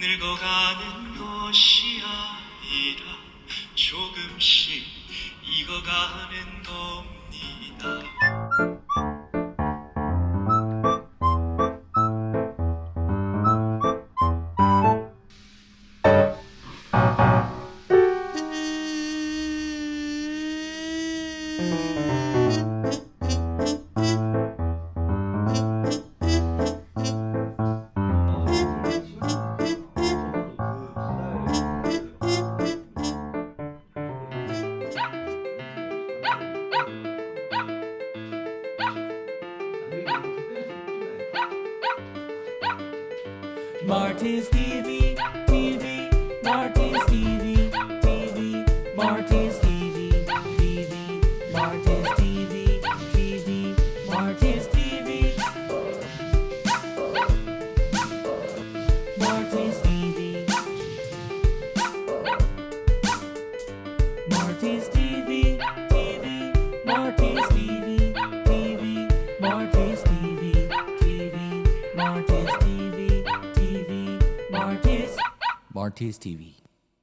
늙어가는 것이 아니라. 조금씩 익어가는 것 Marty's TV, TV, Marty's TV, TV, Marty's TV, TV, Marty's TV, TV, Marty's TV, Marty's TV, Marty's TV, TV, Marty's TV, TV, Marty's of RTS TV.